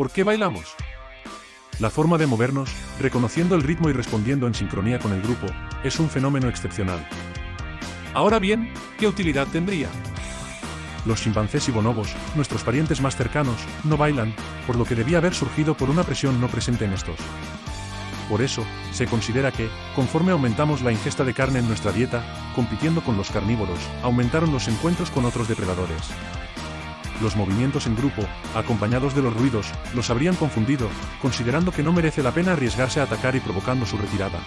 ¿Por qué bailamos? La forma de movernos, reconociendo el ritmo y respondiendo en sincronía con el grupo, es un fenómeno excepcional. Ahora bien, ¿qué utilidad tendría? Los chimpancés y bonobos, nuestros parientes más cercanos, no bailan, por lo que debía haber surgido por una presión no presente en estos. Por eso, se considera que, conforme aumentamos la ingesta de carne en nuestra dieta, compitiendo con los carnívoros, aumentaron los encuentros con otros depredadores. Los movimientos en grupo, acompañados de los ruidos, los habrían confundido, considerando que no merece la pena arriesgarse a atacar y provocando su retirada.